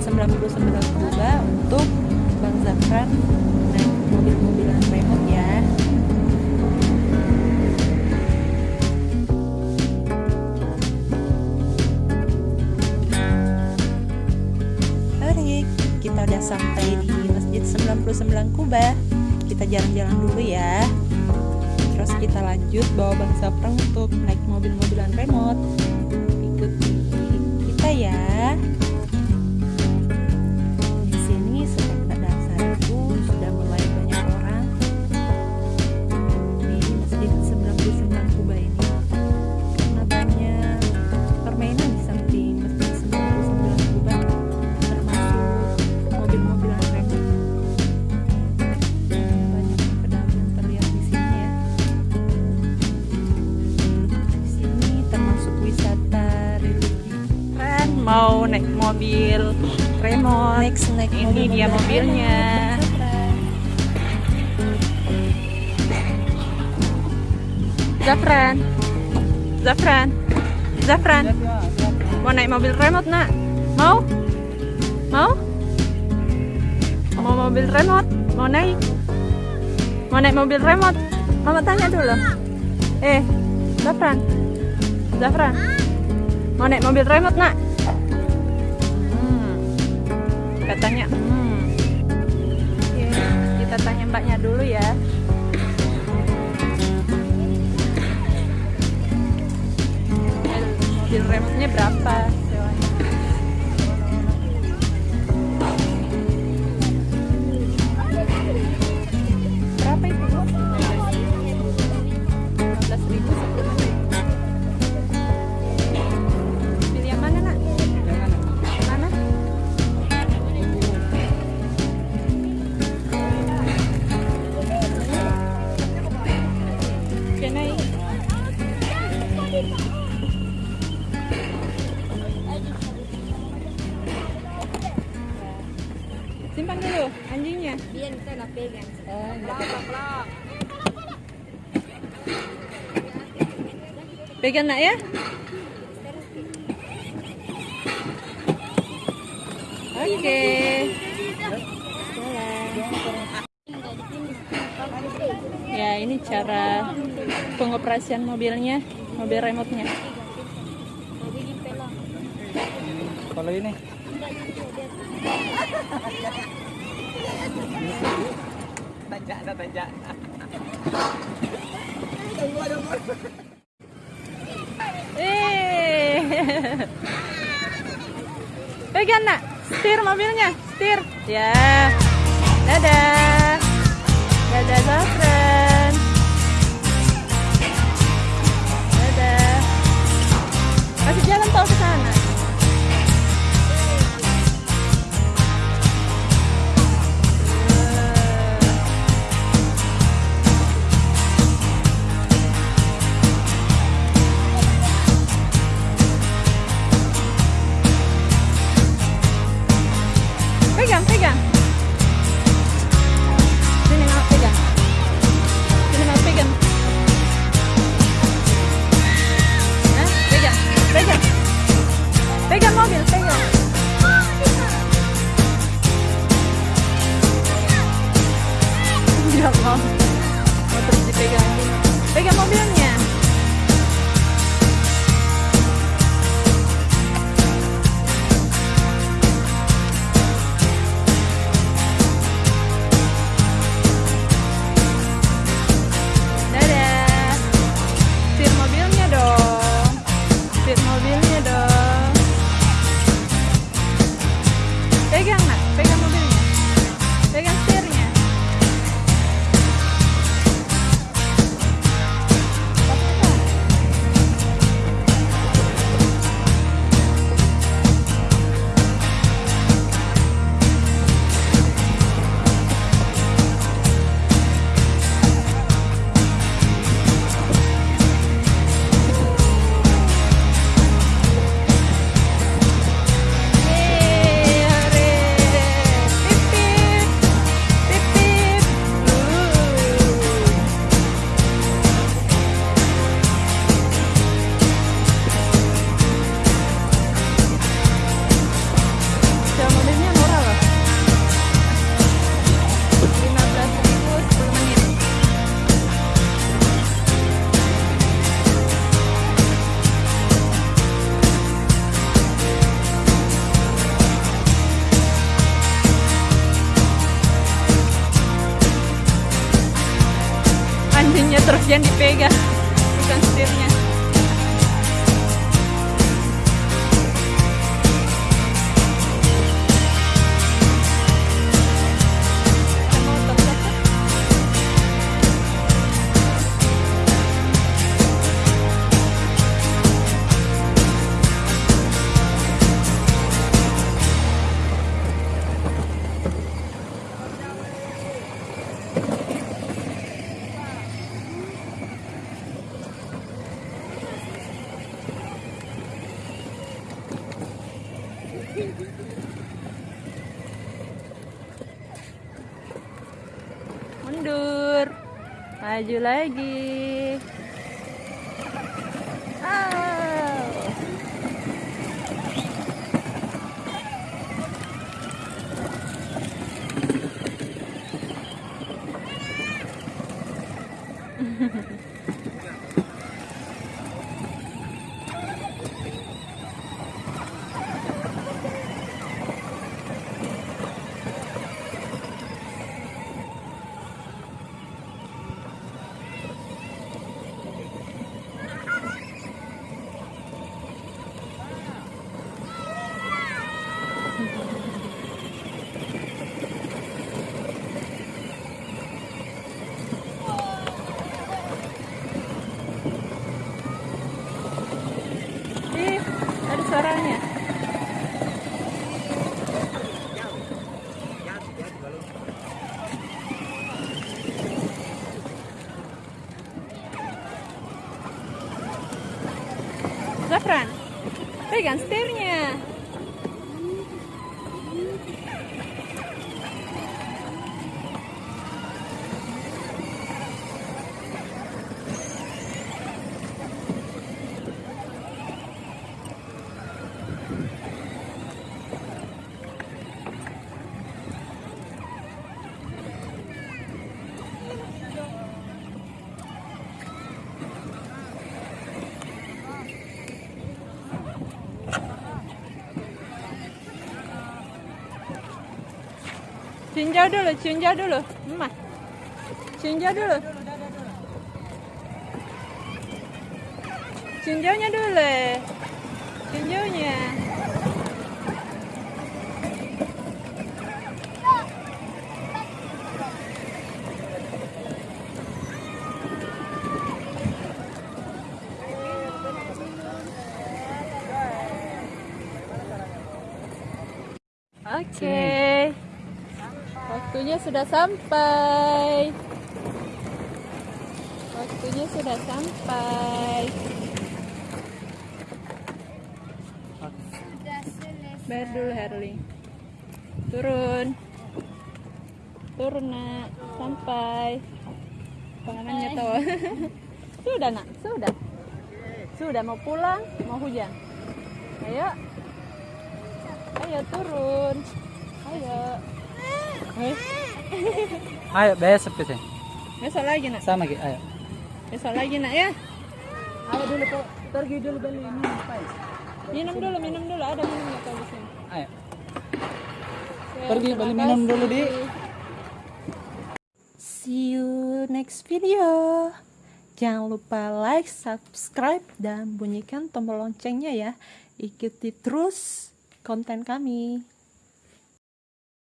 99 Kuba untuk Bang Zafran naik mobil-mobilan remote ya. Oke, kita udah sampai di Masjid 99 Kuba. Kita jalan-jalan dulu ya. Terus kita lanjut bawa Bang Zafran untuk naik mobil-mobilan remote ikuti kita ya. Mau naik mobil remote. Next, naik Ini mobil dia mobil mobilnya. Zafran. Zafran. Zafran. Mau naik mobil remote, Nak? Mau? Mau? Mau mobil remote? Mau naik? Mau naik mobil remote? Mama tanya dulu. Eh, Zafran. Zafran. Mau naik mobil remote, Nak? Katanya, hmm. Oke, kita tanya mbaknya dulu ya. Mobil- sewanya? Berapa Simpan dulu anjingnya. Biar kita nggak pegang. Oh, enggak. Pegang nak ya? Oke. Ya, ini cara pengoperasian mobilnya, mobil remote-nya. Kalau ini tanjak tanjak. Eh. Pegang nak, setir mobilnya, setir. Ya. Dadah. Dadah Zafran. Pegang, pegang. Sini mau pegang. Sini mau pegang. Hah? Pegang, pegang. Pegang mobil, pegang. Enggak mau. Mau terus dipegang. Pegang mobilnya. bit more. Yang dipegang mundur maju lagi Au. Suaranya. Zafran, pegang setirnya. Cinjau dulu, cinjau dulu. Emak. Cinjau dulu. Cinjaunya dulu. Cinjaunya. Oke. Waktunya sudah sampai. Waktunya sudah sampai. Bayar dulu Herli. Turun. Turun nak. Sampai. Pengenannya tahu. sudah nak. Sudah. Sudah mau pulang. Mau hujan. Ayo. Ayo turun. Ayo. Ayo, besok kita. Besok lagi nak. Sama gitu, ayo. Besok lagi nak ya. Ayo dulu kok pergi dulu beli ini apa ya? Minum dulu, minum dulu. Ada minumnya kalau di sini. Ayo. Oke, Pergi beli minum dulu, Di. See you next video. Jangan lupa like, subscribe, dan bunyikan tombol loncengnya ya. Ikuti terus konten kami.